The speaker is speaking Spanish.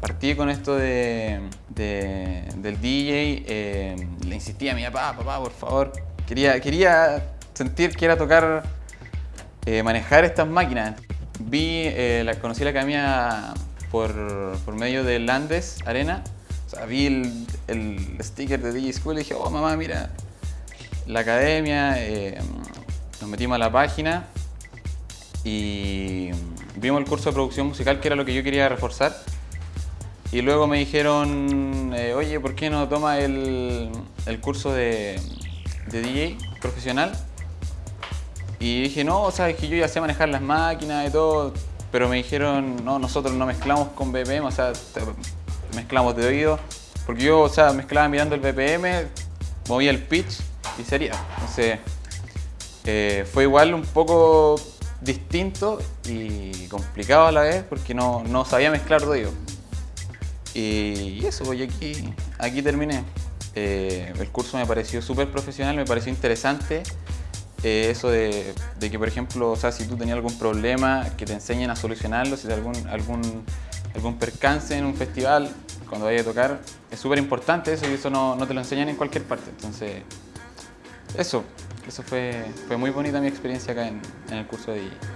partí con esto de, de- del DJ, eh, le insistía a mi papá, papá, por favor. Quería, quería sentir que era tocar, eh, manejar estas máquinas. Vi, eh, la, conocí la academia por, por medio de Landes Arena. O sea, vi el, el sticker de DJ School y dije, oh mamá, mira, la academia. eh, nos metimos a la página y vimos el curso de producción musical, que era lo que yo quería reforzar. Y luego me dijeron, eh, oye, ¿por qué no toma el, curso de, DJ profesional? Y dije, no, o sea, es que yo ya sé manejar las máquinas y todo, pero me dijeron, no, nosotros no mezclamos con BPM, o sea, mezclamos de oído, porque yo, o sea, mezclaba mirando el BPM, movía el pitch y sería. Entonces, eh, fue igual un poco distinto y complicado a la vez, porque no, no sabía mezclar de oído. Y, eso, pues, aquí, aquí terminé. Eh, el curso me pareció súper profesional, me pareció interesante. eh, eso de, de que, por ejemplo, o sea, si tú tenías algún problema, que te enseñen a solucionarlo, si algún, algún, algún percance en un festival, cuando vayas a tocar, es súper importante eso y eso no, no te lo enseñan en cualquier parte. Entonces, eso, eso fue, fue muy bonita mi experiencia acá en, en el curso de DJ.